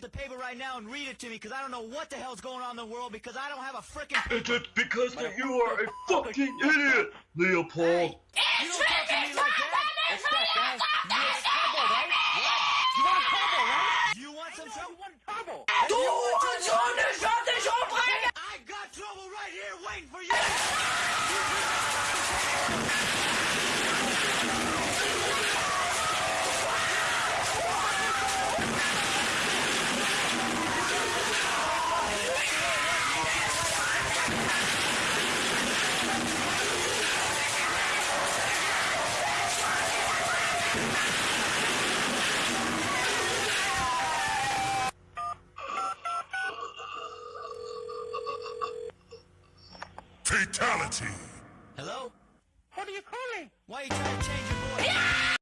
get the paper right now and read it to me because I don't know what the hell's going on in the world because I don't have a freaking. It's just because that you are a fucking idiot, Leopold. Hey, you don't talk to me like that. What's that, guys? You want trouble, right? What? You want trouble, right? You want some You trouble? want trouble? I I got trouble right here waiting for you. Fatality! Hello? What are you calling? Why are you trying to change your